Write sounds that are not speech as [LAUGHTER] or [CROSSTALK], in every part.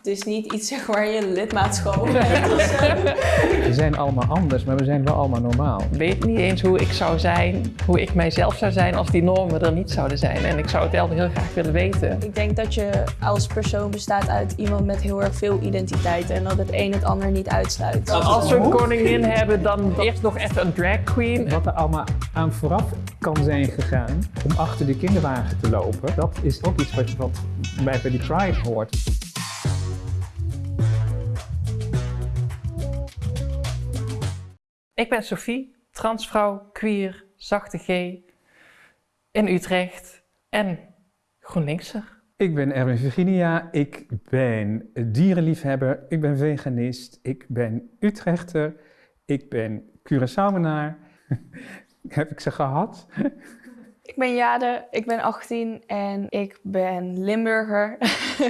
Het is niet iets zeg waar je lidmaatschap op. We zijn allemaal anders, maar we zijn wel allemaal normaal. Ik weet niet eens hoe ik zou zijn, hoe ik mijzelf zou zijn als die normen er niet zouden zijn. En ik zou het wel heel graag willen weten. Ik denk dat je als persoon bestaat uit iemand met heel erg veel identiteiten en dat het een het ander niet uitsluit. Als we een koningin hebben, dan [LAUGHS] eerst nog even een drag queen. Wat er allemaal aan vooraf kan zijn gegaan om achter de kinderwagen te lopen, dat is ook iets wat, wat bij, bij die Pride hoort. Ik ben Sophie, transvrouw, queer, zachte G, in Utrecht en GroenLinkser. Ik ben Erwin Virginia, ik ben dierenliefhebber, ik ben veganist, ik ben Utrechter, ik ben Curaçaoenaar. [LAUGHS] Heb ik ze gehad? Ik ben Jade, ik ben 18 en ik ben Limburger.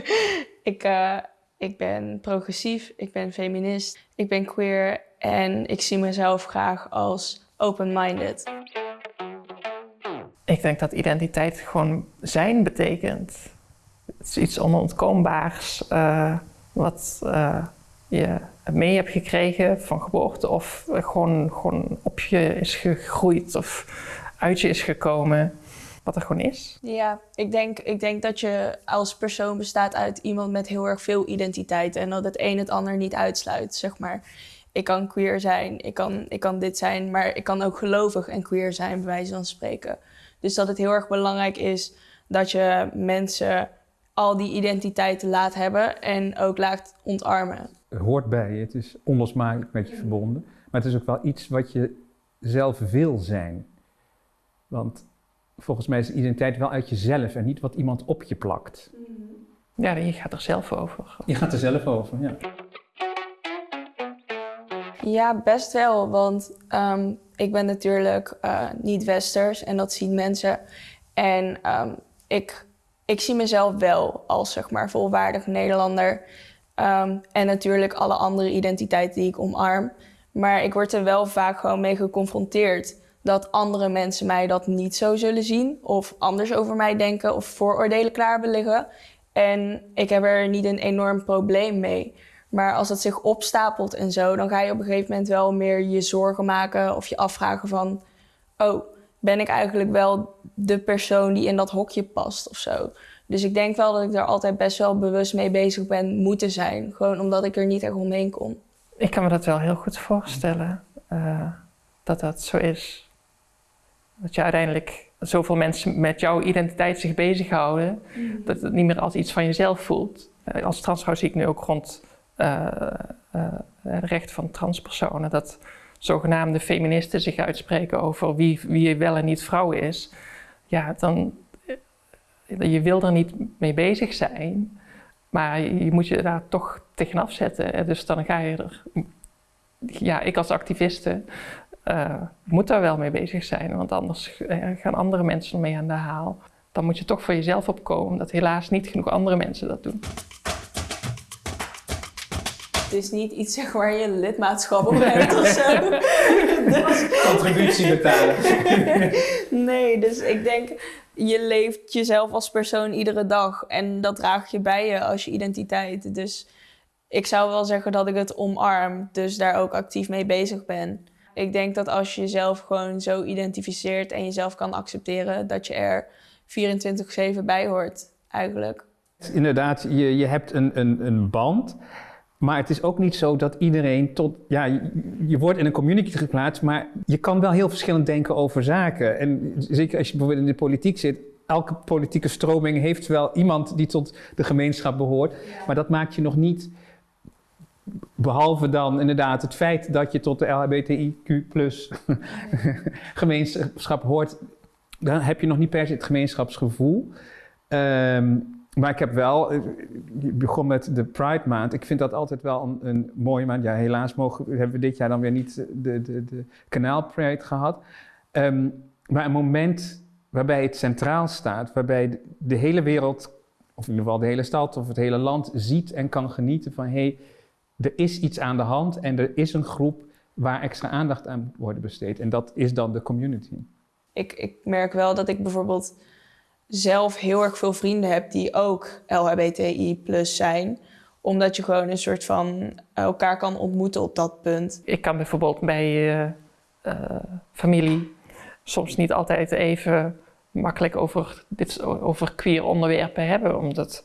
[LAUGHS] ik, eh, ik ben progressief, ik ben feminist, ik ben queer en ik zie mezelf graag als open-minded. Ik denk dat identiteit gewoon zijn betekent. Het is iets onontkoombaars uh, wat uh, je mee hebt gekregen van geboorte of gewoon, gewoon op je is gegroeid of uit je is gekomen. Wat er gewoon is. Ja, ik denk, ik denk dat je als persoon bestaat uit iemand met heel erg veel identiteit en dat het een het ander niet uitsluit, zeg maar. Ik kan queer zijn, ik kan, ik kan dit zijn, maar ik kan ook gelovig en queer zijn, bij wijze van spreken. Dus dat het heel erg belangrijk is dat je mensen al die identiteiten laat hebben en ook laat ontarmen. Het hoort bij je, het is onlosmakelijk met je verbonden. Maar het is ook wel iets wat je zelf wil zijn. Want volgens mij is identiteit wel uit jezelf en niet wat iemand op je plakt. Ja, je gaat er zelf over. Je gaat er zelf over, ja. Ja, best wel, want um, ik ben natuurlijk uh, niet westers en dat zien mensen. En um, ik, ik zie mezelf wel als zeg maar volwaardig Nederlander. Um, en natuurlijk alle andere identiteiten die ik omarm. Maar ik word er wel vaak gewoon mee geconfronteerd dat andere mensen mij dat niet zo zullen zien of anders over mij denken of vooroordelen klaar hebben liggen. En ik heb er niet een enorm probleem mee. Maar als dat zich opstapelt en zo, dan ga je op een gegeven moment wel meer je zorgen maken of je afvragen van, oh, ben ik eigenlijk wel de persoon die in dat hokje past of zo. Dus ik denk wel dat ik daar altijd best wel bewust mee bezig ben moeten zijn. Gewoon omdat ik er niet echt omheen kon. Ik kan me dat wel heel goed voorstellen, uh, dat dat zo is. Dat je uiteindelijk zoveel mensen met jouw identiteit zich bezighouden, mm. dat het niet meer als iets van jezelf voelt. Uh, als transvrouw zie ik nu ook rond het recht van transpersonen, dat zogenaamde feministen zich uitspreken over wie, wie wel en niet vrouw is. Ja, dan, je wil er niet mee bezig zijn, maar je moet je daar toch tegenaf zetten. Dus dan ga je er, ja, ik als activiste moet daar wel mee bezig zijn, want anders gaan andere mensen ermee aan de haal. Dan moet je toch voor jezelf opkomen, dat helaas niet genoeg andere mensen dat doen. Het is niet iets zeg, waar je lidmaatschap op hebt of zo. dus... [LAUGHS] Contributie betalen. [LAUGHS] nee, dus ik denk, je leeft jezelf als persoon iedere dag. En dat draag je bij je als je identiteit. Dus ik zou wel zeggen dat ik het omarm. Dus daar ook actief mee bezig ben. Ik denk dat als je jezelf gewoon zo identificeert en jezelf kan accepteren, dat je er 24-7 bij hoort, eigenlijk. Inderdaad, je, je hebt een, een, een band. Maar het is ook niet zo dat iedereen tot, ja, je, wordt in een community geplaatst, maar je kan wel heel verschillend denken over zaken. En zeker als je bijvoorbeeld in de politiek zit, elke politieke stroming heeft wel iemand die tot de gemeenschap behoort. Maar dat maakt je nog niet, behalve dan inderdaad het feit dat je tot de LHBTIQ plus [LAUGHS] gemeenschap hoort, dan heb je nog niet per se het gemeenschapsgevoel. Um, maar ik heb wel, je begon met de Pride maand. Ik vind dat altijd wel een, een mooie maand. Ja, helaas mogen, hebben we dit jaar dan weer niet de, de, de kanaal Pride gehad. Um, maar een moment waarbij het centraal staat, waarbij de, hele wereld, of in ieder geval de hele stad of het hele land, ziet en kan genieten van hé, hey, er is iets aan de hand en er is een groep waar extra aandacht aan wordt besteed. En dat is dan de community. Ik, ik merk wel dat ik bijvoorbeeld zelf heel erg veel vrienden heb die ook LHBTI plus zijn. Omdat je gewoon een soort van elkaar kan ontmoeten op dat punt. Ik kan bijvoorbeeld bij uh, familie soms niet altijd even makkelijk over, dit, over queer onderwerpen hebben, omdat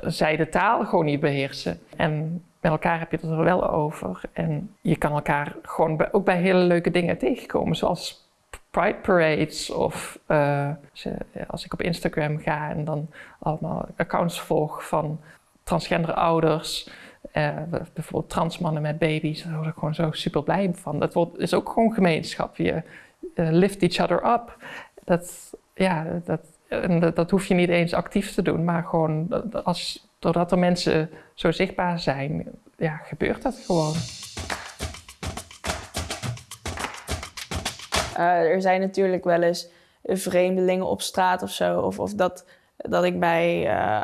zij de taal gewoon niet beheersen. En met elkaar heb je het er wel over. En je kan elkaar gewoon ook bij hele leuke dingen tegenkomen, zoals Pride Parades of uh, als ik op Instagram ga en dan allemaal accounts volg van transgender ouders, uh, bijvoorbeeld transmannen met baby's, daar word ik gewoon zo super blij van. Dat wordt, is ook gewoon gemeenschap. Je uh, lift each other up. Dat, ja, dat, dat, hoef je niet eens actief te doen, maar gewoon als, doordat er mensen zo zichtbaar zijn, ja, gebeurt dat gewoon. Uh, er zijn natuurlijk wel eens vreemdelingen op straat of zo. Of, of dat, dat ik bij uh,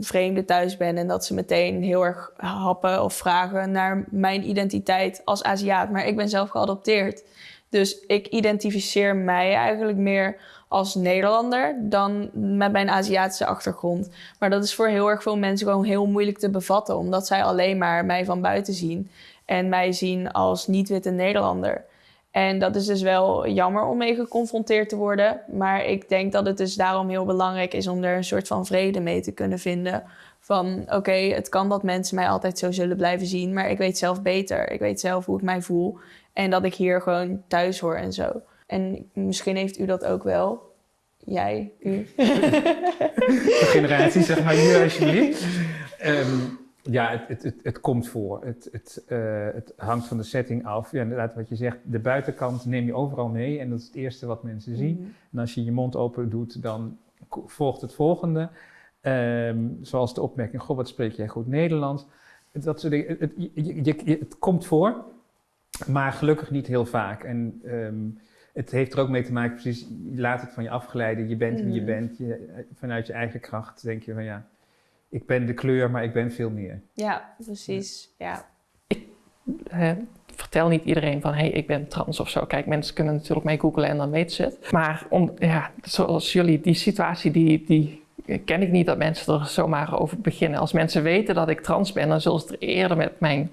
vreemden thuis ben en dat ze meteen heel erg happen of vragen naar mijn identiteit als Aziat. Maar ik ben zelf geadopteerd. Dus ik identificeer mij eigenlijk meer als Nederlander dan met mijn Aziatische achtergrond. Maar dat is voor heel erg veel mensen gewoon heel moeilijk te bevatten, omdat zij alleen maar mij van buiten zien en mij zien als niet-witte Nederlander. En dat is dus wel jammer om mee geconfronteerd te worden. Maar ik denk dat het dus daarom heel belangrijk is om er een soort van vrede mee te kunnen vinden. Van oké, het kan dat mensen mij altijd zo zullen blijven zien, maar ik weet zelf beter. Ik weet zelf hoe ik mij voel en dat ik hier gewoon thuis hoor en zo. En misschien heeft u dat ook wel. Jij, u. [LAUGHS] De generatie, zeg maar, nu alsjeblieft. Um, ja, het, het, het, het, komt voor. Het, het, uh, het hangt van de setting af. Ja, inderdaad, wat je zegt, de buitenkant neem je overal mee. En dat is het eerste wat mensen zien. Mm -hmm. En als je je mond open doet, dan volgt het volgende. Um, zoals de opmerking, goh, wat spreek jij goed Nederlands? Dat soort dingen. Het, je, je, het komt voor, maar gelukkig niet heel vaak. En um, het heeft er ook mee te maken, precies, je laat het van je afgeleiden. Je bent wie je bent. Je, vanuit je eigen kracht denk je van ja, ik ben de kleur, maar ik ben veel meer. Ja, precies. Ja. Ik vertel niet iedereen van hé, hey, ik ben trans of zo. Kijk, mensen kunnen natuurlijk mee googlen en dan weten ze het. Maar om, ja, zoals jullie, die situatie, die, die ken ik niet dat mensen er zomaar over beginnen. Als mensen weten dat ik trans ben, dan zullen ze het er eerder met mijn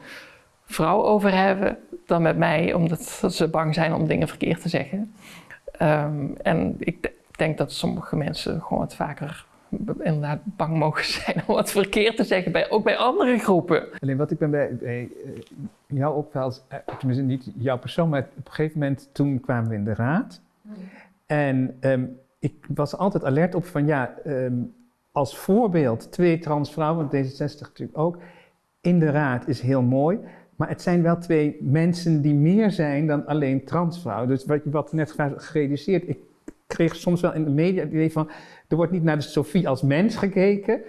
vrouw over hebben dan met mij, omdat ze bang zijn om dingen verkeerd te zeggen. Um, en ik denk dat sommige mensen gewoon wat vaker inderdaad bang mogen zijn om wat verkeerd te zeggen, bij, ook bij andere groepen. Alleen wat ik ben bij, uh, jou opvalt, uh, tenminste niet jouw persoon, maar op een gegeven moment toen kwamen we in de raad. En um, ik was altijd alert op van ja, um, als voorbeeld twee transvrouwen, D66 natuurlijk ook, in de raad is heel mooi. Maar het zijn wel twee mensen die meer zijn dan alleen transvrouwen. Dus wat, wat net gerealiseerd, ik kreeg soms wel in de media het idee van, er wordt niet naar de Sophie als mens gekeken,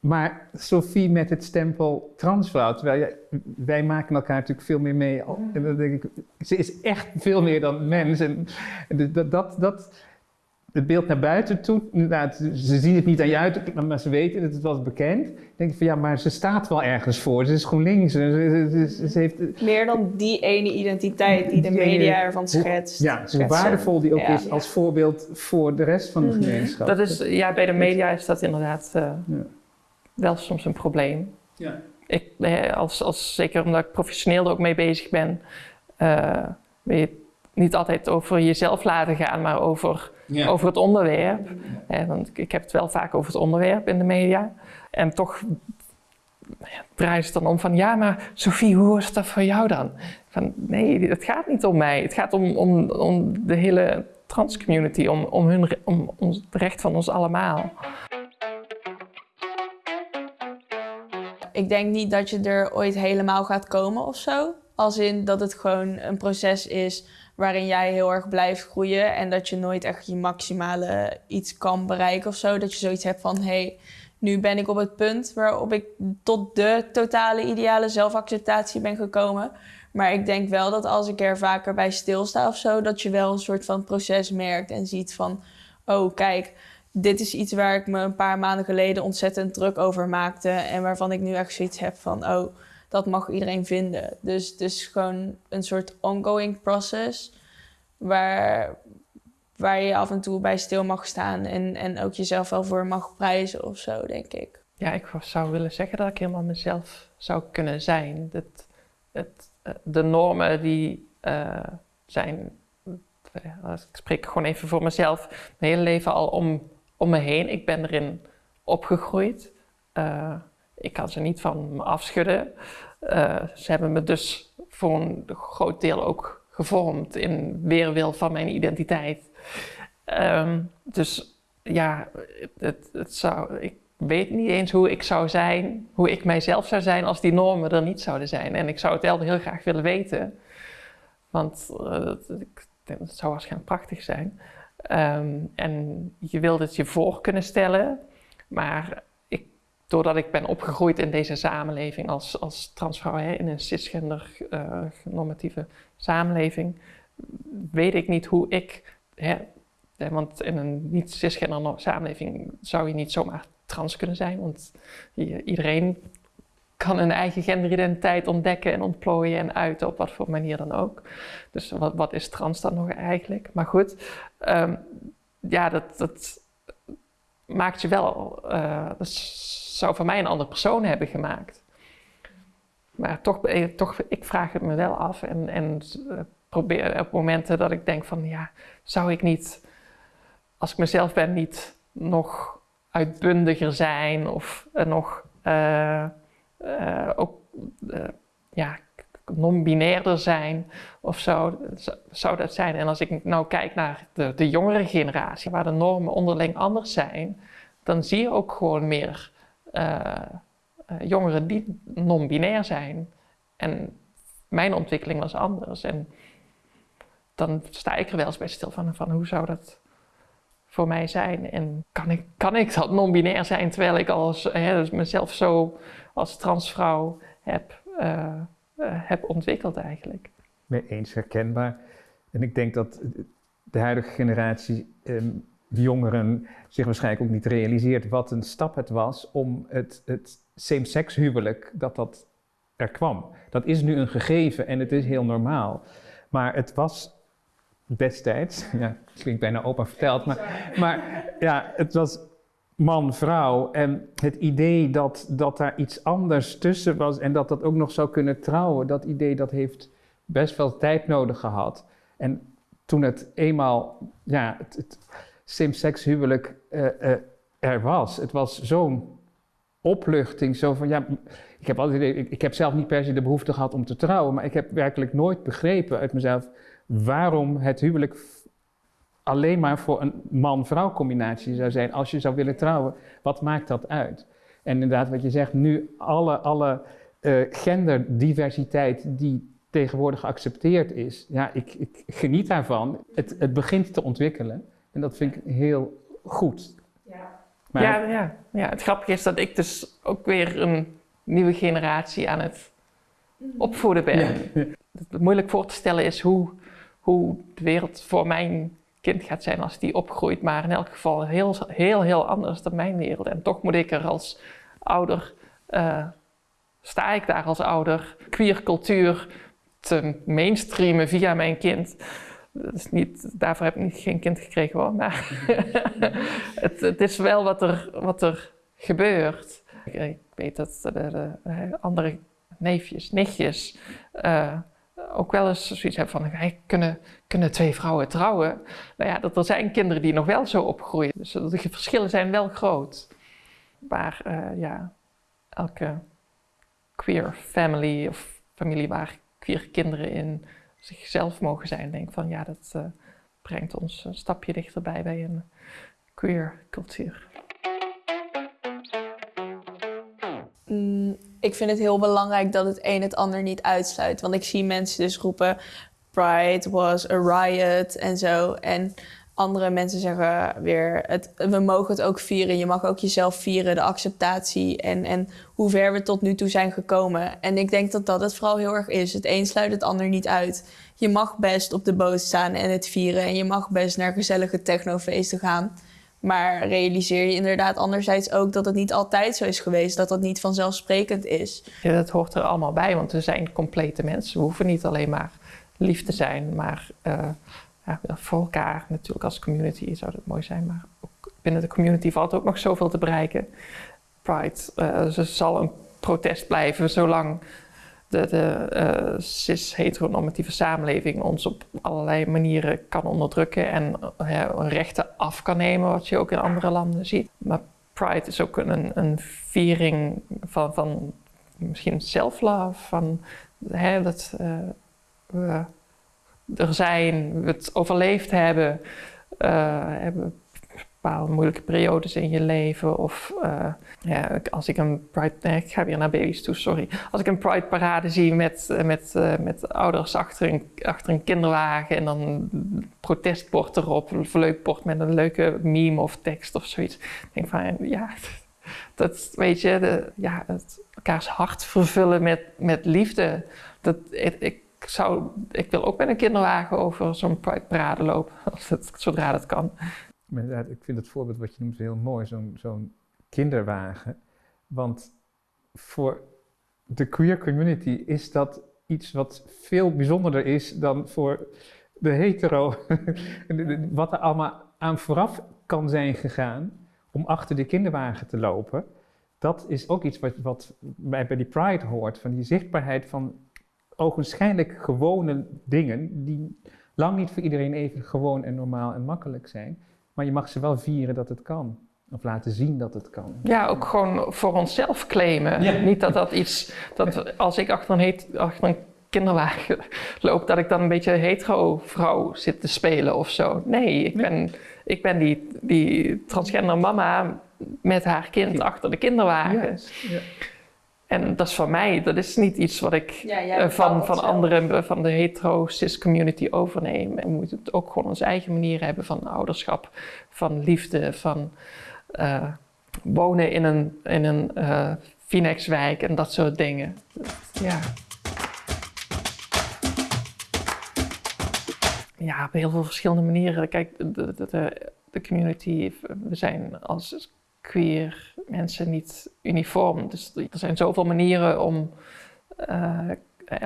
maar Sophie met het stempel transvrouw. Terwijl wij maken elkaar natuurlijk veel meer mee. En dan denk ik, ze is echt veel meer dan mens. En dat, dat, dat, het beeld naar buiten toe, inderdaad, ze zien het niet aan je uit, maar ze weten het, het was bekend. Dan denk ik van ja, maar ze staat wel ergens voor. Ze is GroenLinks. Ze, ze, ze heeft, Meer dan die ene identiteit die de media ervan schetst. Ja, hoe waardevol die ook Ja. is als voorbeeld voor de rest van de Mhm. gemeenschap. Dat is, ja, bij de media is dat inderdaad uh, Ja. wel soms een probleem. Ja. Ik, eh, als, als, zeker omdat ik professioneel er ook mee bezig ben, uh, je niet altijd over jezelf laten gaan, maar over, Ja. over het onderwerp. Eh, want ik heb het wel vaak over het onderwerp in de media. En toch ja, draait het dan om van, ja, maar Sophie, hoe is dat voor jou dan? Van, nee, het gaat niet om mij. Het gaat om, om, om de hele transcommunity, om, om, hun, om ons, het recht van ons allemaal. Ik denk niet dat je er ooit helemaal gaat komen of zo. Als in dat het gewoon een proces is waarin jij heel erg blijft groeien en dat je nooit echt je maximale iets kan bereiken of zo. Dat je zoiets hebt van, hey, nu ben ik op het punt waarop ik tot de totale ideale zelfacceptatie ben gekomen. Maar ik denk wel dat als ik er vaker bij stilsta of zo, dat je wel een soort van proces merkt en ziet van, oh kijk, dit is iets waar ik me een paar maanden geleden ontzettend druk over maakte en waarvan ik nu echt zoiets heb van, oh, dat mag iedereen vinden. Dus, dus gewoon een soort ongoing process waar, waar je af en toe bij stil mag staan en, en ook jezelf wel voor mag prijzen of zo, denk ik. ja, ik zou willen zeggen dat ik helemaal mezelf zou kunnen zijn. Dat, het, eh, de normen die uh, zijn, ik spreek gewoon even voor mezelf, mijn hele leven al om, om me heen. Ik ben erin opgegroeid. Ik kan ze niet van me afschudden. Ze hebben me dus voor een groot deel ook gevormd in weerwil van mijn identiteit. Um, dus ja, het, het zou, ik weet niet eens hoe ik zou zijn, hoe ik mijzelf zou zijn als die normen er niet zouden zijn. En ik zou het wel heel graag willen weten, want uh, dat, dat, zou waarschijnlijk prachtig zijn. Um, en je wilt het je voor kunnen stellen, maar doordat ik ben opgegroeid in deze samenleving als, als transvrouw, hè, in een cisgender uh, normatieve samenleving, weet ik niet hoe ik, hè, want in een niet-cisgender samenleving zou je niet zomaar trans kunnen zijn, want iedereen kan een eigen genderidentiteit ontdekken en ontplooien en uiten op wat voor manier dan ook. Dus wat, wat is trans dan nog eigenlijk? Maar goed, um, ja, dat, dat maakt je wel, dat zou voor mij een andere persoon hebben gemaakt. Maar toch, eh, toch ik vraag het me wel af en, en uh, probeer op momenten dat ik denk van, ja, zou ik niet, als ik mezelf ben, niet nog uitbundiger zijn of uh, nog ook ja, non-binairder zijn of zo, zou dat zijn. En als ik nou kijk naar de jongere generatie, waar de normen onderling anders zijn, dan zie je ook gewoon meer jongeren die non-binair zijn. En mijn ontwikkeling was anders. En dan sta ik er wel eens bij stil van, van hoe zou dat voor mij zijn. En kan ik, kan ik dat non-binair zijn terwijl ik als, hè, dus mezelf zo als transvrouw heb, uh, heb ontwikkeld eigenlijk. Mee eens herkenbaar. En ik denk dat de huidige generatie, ehm, de jongeren, zich waarschijnlijk ook niet realiseert wat een stap het was om het, het same-sex huwelijk, dat dat er kwam. Dat is nu een gegeven en het is heel normaal. Maar het was destijds, [LAUGHS] ja, klinkt bijna opa verteld, maar, maar ja, het was man-vrouw en het idee dat, dat daar iets anders tussen was en dat dat ook nog zou kunnen trouwen, dat idee dat heeft best wel tijd nodig gehad. En toen het eenmaal, ja, het, het same-sex huwelijk uh, er was, het was zo'n opluchting, zo van, ja, ik heb, altijd, ik, heb zelf niet per se de behoefte gehad om te trouwen, maar ik heb werkelijk nooit begrepen uit mezelf waarom het huwelijk alleen maar voor een man-vrouw combinatie zou zijn als je zou willen trouwen. Wat maakt dat uit? En inderdaad, wat je zegt, nu alle, alle uh, genderdiversiteit die tegenwoordig geaccepteerd is, ja, ik, ik geniet daarvan. Het, het begint te ontwikkelen en dat vind ik heel goed. Ja. Maar, ja, ja, ja, het grappige is dat ik dus ook weer een nieuwe generatie aan het opvoeden ben. Ja. Het moeilijk voor te stellen is hoe hoe de wereld voor mijn kind gaat zijn als die opgroeit. Maar in elk geval heel, heel, heel anders dan mijn wereld. En toch moet ik er als ouder, uh, sta ik daar als ouder, queer cultuur te mainstreamen via mijn kind. Is niet, daarvoor heb ik niet, geen kind gekregen hoor, maar [LAUGHS] het, het, is wel wat er, wat er gebeurt. Ik, ik weet dat de, de, de, andere neefjes, nichtjes, uh, ook wel eens zoiets hebben van, hey, kunnen, kunnen twee vrouwen trouwen? Nou ja, dat er zijn kinderen die nog wel zo opgroeien. Dus de verschillen zijn wel groot. Maar uh, ja, elke queer family of familie waar queer kinderen in zichzelf mogen zijn, denk van ja, dat uh, brengt ons een stapje dichterbij bij een queer cultuur. Mm, ik vind het heel belangrijk dat het een het ander niet uitsluit. Want ik zie mensen dus roepen: Pride was a riot en zo. En andere mensen zeggen weer: het, we mogen het ook vieren. Je mag ook jezelf vieren, de acceptatie en, en hoe ver we tot nu toe zijn gekomen. En ik denk dat dat het vooral heel erg is. Het een sluit het ander niet uit. Je mag best op de boot staan en het vieren. En je mag best naar gezellige technofeesten gaan. Maar realiseer je inderdaad anderzijds ook dat het niet altijd zo is geweest, dat dat niet vanzelfsprekend is. Ja, dat hoort er allemaal bij, want we zijn complete mensen. We hoeven niet alleen maar lief te zijn, maar uh, ja, voor elkaar natuurlijk als community zou dat mooi zijn. Maar ook binnen de community valt ook nog zoveel te bereiken. Pride. Uh, ze zal een protest blijven zolang de, de uh, cis-heteronormatieve samenleving ons op allerlei manieren kan onderdrukken en rechten af kan nemen, wat je ook in andere landen ziet. Maar Pride is ook een, een viering van, van misschien self-love, van hè, dat we er zijn, het overleefd hebben, uh, hebben bepaalde moeilijke periodes in je leven. Of uh, ja, als ik een Pride... Ik ga weer naar baby's toe, sorry. Als ik een Pride parade zie met, met, uh, met ouders achter een, achter een kinderwagen... en dan een protestbord erop, een verleukbord met een leuke meme of tekst of zoiets. Ik denk van, ja... [LAUGHS] Dat, weet je, de, ja, het elkaars hart vervullen met, met liefde. Dat, ik, zou, ik wil ook met een kinderwagen over zo'n parade lopen, [LAUGHS] als het, zodra dat kan. Ik vind het voorbeeld wat je noemt heel mooi, zo'n zo'n kinderwagen. Want voor de queer community is dat iets wat veel bijzonderder is dan voor de hetero. [LAUGHS] wat er allemaal aan vooraf kan zijn gegaan om achter de kinderwagen te lopen. Dat is ook iets wat, wat bij, bij die Pride hoort, van die zichtbaarheid van ogenschijnlijk gewone dingen die lang niet voor iedereen even gewoon en normaal en makkelijk zijn. Maar je mag ze wel vieren dat het kan. Of laten zien dat het kan. Ja, ook gewoon voor onszelf claimen. Niet dat dat iets, dat als ik achter een, heet, achter een kinderwagen loop, dat ik dan een beetje hetero vrouw zit te spelen of zo. Nee, ik ben, ik ben die, die transgender mama met haar kind achter de kinderwagen. Yes. Ja. En dat is van mij, dat is niet iets wat ik eh, van, van anderen, eh, van de hetero-cis community overneem. En we moeten het ook gewoon onze eigen manier hebben van ouderschap, van liefde, van uh, wonen in een, in een uh, Phoenixwijk en dat soort dingen. Ja. Ja, op heel veel verschillende manieren. Kijk, de, de community, we zijn als mensen niet uniform. Dus er zijn zoveel manieren om uh, eh,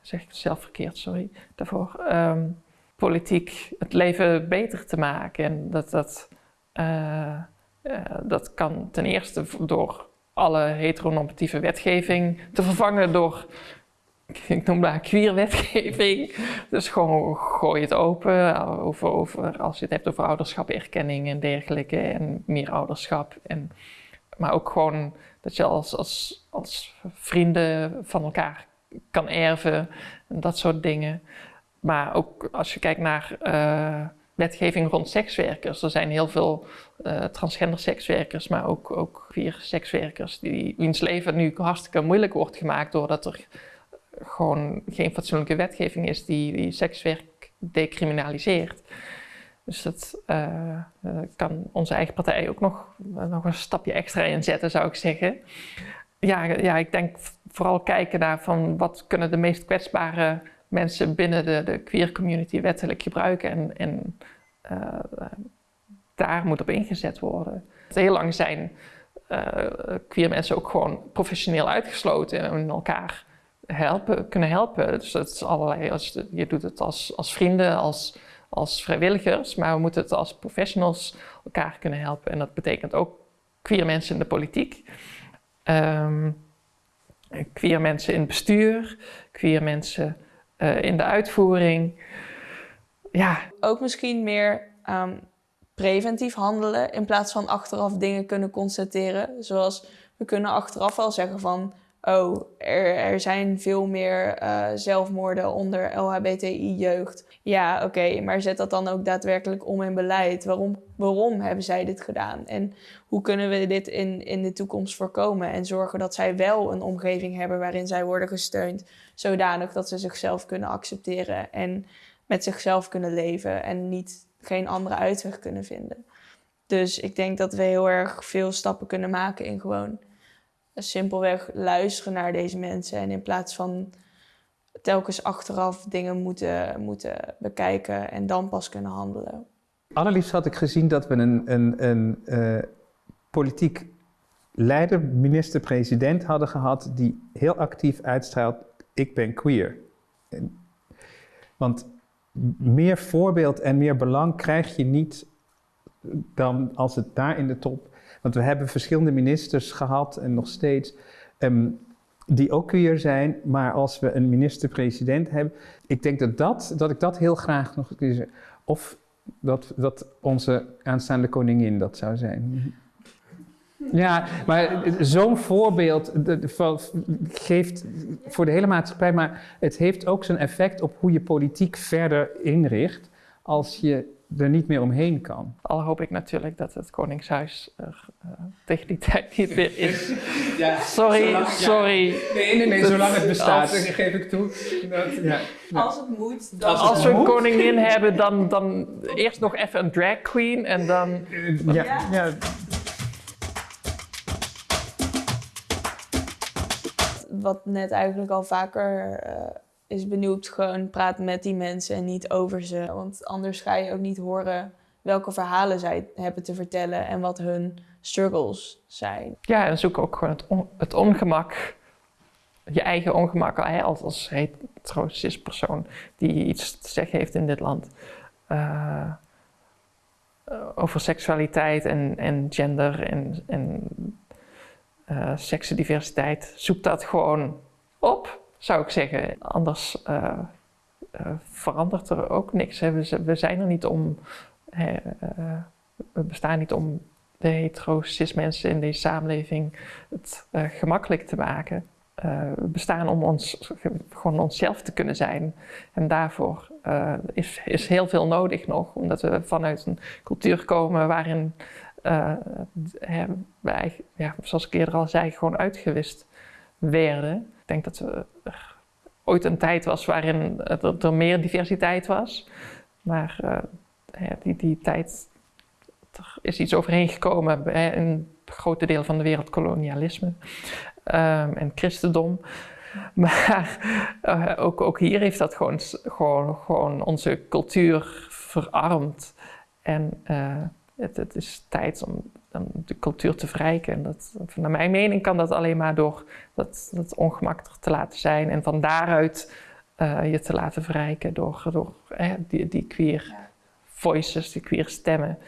zeg ik zelf verkeerd, sorry daarvoor, um, politiek het leven beter te maken. En dat, dat, uh, uh, dat kan ten eerste door alle heteronormatieve wetgeving te vervangen door ik noem dat queer wetgeving. Dus gewoon gooi het open over, over, als je het hebt over ouderschap, erkenning en dergelijke. En meer ouderschap. En, maar ook gewoon dat je als, als, als vrienden van elkaar kan erven. En dat soort dingen. Maar ook als je kijkt naar uh, wetgeving rond sekswerkers. Er zijn heel veel uh, transgender sekswerkers, maar ook, ook queer sekswerkers. Die, wiens leven nu hartstikke moeilijk wordt gemaakt doordat er gewoon geen fatsoenlijke wetgeving is die, sekswerk decriminaliseert. Dus dat uh, kan onze eigen partij ook nog, nog een stapje extra inzetten, zou ik zeggen. Ja, ja, ik denk vooral kijken naar van wat kunnen de meest kwetsbare mensen binnen de, de queer community wettelijk gebruiken. En, en uh, daar moet op ingezet worden. Heel lang zijn queer mensen ook gewoon professioneel uitgesloten en elkaar helpen, kunnen helpen. Dus dat is allerlei, als, je doet het als, als vrienden, als, als vrijwilligers, maar we moeten het als professionals elkaar kunnen helpen. En dat betekent ook queer mensen in de politiek, um, queer mensen in het bestuur, queer mensen uh, in de uitvoering. Ja. Ook misschien meer um, preventief handelen in plaats van achteraf dingen kunnen constateren. Zoals we kunnen achteraf wel zeggen van oh, er, zijn veel meer uh, zelfmoorden onder LHBTI-jeugd. Ja, oké, maar zet dat dan ook daadwerkelijk om in beleid. Waarom, waarom hebben zij dit gedaan? En hoe kunnen we dit in, in de toekomst voorkomen? En zorgen dat zij wel een omgeving hebben waarin zij worden gesteund, zodanig dat ze zichzelf kunnen accepteren en met zichzelf kunnen leven en niet geen andere uitweg kunnen vinden. Dus ik denk dat we heel erg veel stappen kunnen maken in gewoon simpelweg luisteren naar deze mensen. En in plaats van telkens achteraf dingen moeten, moeten bekijken en dan pas kunnen handelen. Allerliefst had ik gezien dat we een, een, een uh, politiek leider, minister-president hadden gehad die heel actief uitstraalt, ik ben queer. Want meer voorbeeld en meer belang krijg je niet dan als het daar in de top Want we hebben verschillende ministers gehad en nog steeds. ehm, die ook queer zijn, maar als we een minister-president hebben, ik denk dat, dat, dat ik dat heel graag nog zeg. Of dat, dat onze aanstaande koningin dat zou zijn. Ja, maar zo'n voorbeeld geeft voor de hele maatschappij, maar het heeft ook zijn effect op hoe je politiek verder inricht als je er niet meer omheen kan. Al hoop ik natuurlijk dat het Koningshuis er eh, tegen die tijd niet meer is. [LAUGHS] Ja, Sorry, sorry. Nee, nee, nee, zolang het bestaat, Als- geef ik toe. Dat, ja. Als het moet, dan... Als het Als we een koningin hebben, dan, dan eerst nog even een drag queen en dan... Eh, ja, ja. Wat net eigenlijk al vaker eh, is benieuwd, gewoon praat met die mensen en niet over ze. Want anders ga je ook niet horen welke verhalen zij hebben te vertellen en wat hun struggles zijn. Ja, en zoek ook gewoon het, het ongemak, je eigen ongemak als, als hetero cis persoon die iets te zeggen heeft in dit land. eh, over seksualiteit en, en gender en, en eh. Zoek dat gewoon op, zou ik zeggen. Anders eh, eh, verandert er ook niks. We, we zijn er niet om. eh, we bestaan niet om de hetero-cis mensen in deze samenleving het gemakkelijk te maken. We bestaan om ons, gewoon onszelf te kunnen zijn. En daarvoor is, is heel veel nodig nog, omdat we vanuit een cultuur komen waarin hè, wij, ja, zoals ik eerder al zei, gewoon uitgewist werden. Ik denk dat er ooit een tijd was waarin er, er meer diversiteit was. Maar eh, die, die tijd er is iets overheen gekomen bij een grote deel van de wereld kolonialisme ehm, en christendom. [LAUGHS] Maar eh, ook, ook hier heeft dat gewoon, gewoon, gewoon onze cultuur verarmd. En eh, het, het is tijd om, om de cultuur te verrijken. En dat, naar mijn mening kan dat alleen maar door dat, dat ongemak er te laten zijn. En van daaruit eh, je te laten verrijken door, door eh, die, die queer voices, die queer stemmen.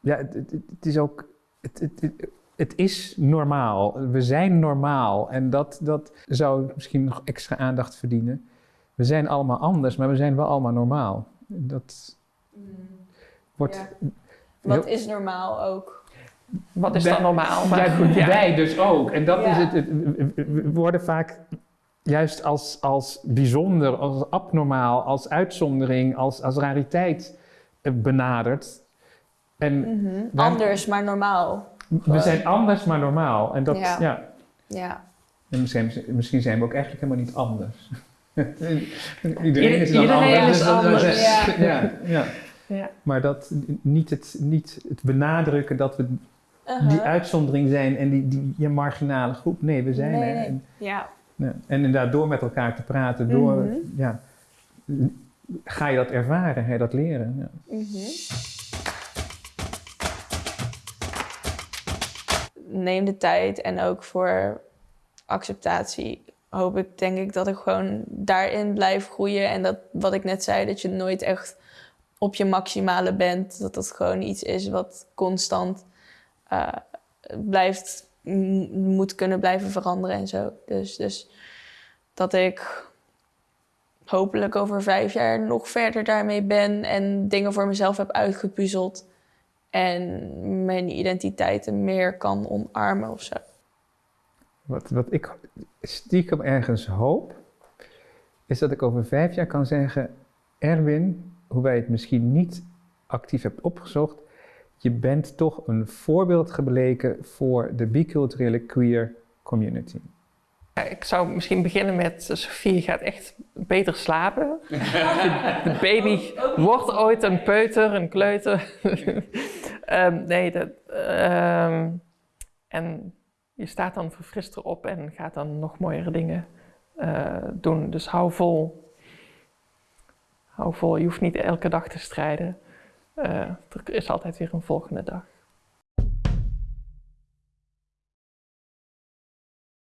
Ja, het, het, het is ook. Het, het, het, het is normaal. We zijn normaal. En dat, dat zou misschien nog extra aandacht verdienen. We zijn allemaal anders, maar we zijn wel allemaal normaal. Dat wordt. Ja. Wat is normaal ook? Wat is dan normaal? [LAUGHS] Maar Ja, goed, ja. Wij dus ook. En dat Ja. is het, het- we- worden vaak juist als, als bijzonder, als abnormaal, als uitzondering, als, als rariteit eh, benaderd. En Mhm. Waar- Anders, maar normaal. we zijn anders, maar normaal. En dat, Ja. ja. Ja. En misschien, misschien zijn we ook eigenlijk helemaal niet anders. [LAUGHS] Iedereen is dan Iedereen anders. is dus dat- dat- anders. Ja. Ja, ja. Ja. Maar dat, niet, het, niet het benadrukken dat we Uh-huh. die uitzondering zijn en die, die, die marginale groep. Nee, we zijn Nee, er. En, Ja. ja. en inderdaad, door met elkaar te praten, door, Mhm. ja, ga je dat ervaren, ga je dat leren. Ja. Mhm. Neem de tijd en ook voor acceptatie hoop ik, denk ik, dat ik gewoon daarin blijf groeien. En dat wat ik net zei, dat je nooit echt op je maximale bent. Dat dat gewoon iets is wat constant eh, blijft, moet kunnen blijven veranderen en zo. Dus, dus dat ik hopelijk over vijf jaar nog verder daarmee ben en dingen voor mezelf heb uitgepuzzeld. En mijn identiteiten meer kan omarmen of zo. Wat, wat ik stiekem ergens hoop, is dat ik over vijf jaar kan zeggen: Erwin, hoewel je het misschien niet actief hebt opgezocht, je bent toch een voorbeeld gebleken voor de biculturele queer community. Ik zou misschien beginnen met eh, Sofie gaat echt beter slapen. [LAUGHS] De baby wordt ooit een peuter, een kleuter. [LAUGHS] Ehm, nee, dat, ehm, en je staat dan verfrist erop en gaat dan nog mooiere dingen eh, doen. Dus hou vol. Hou vol, je hoeft niet elke dag te strijden. Eh, er is altijd weer een volgende dag.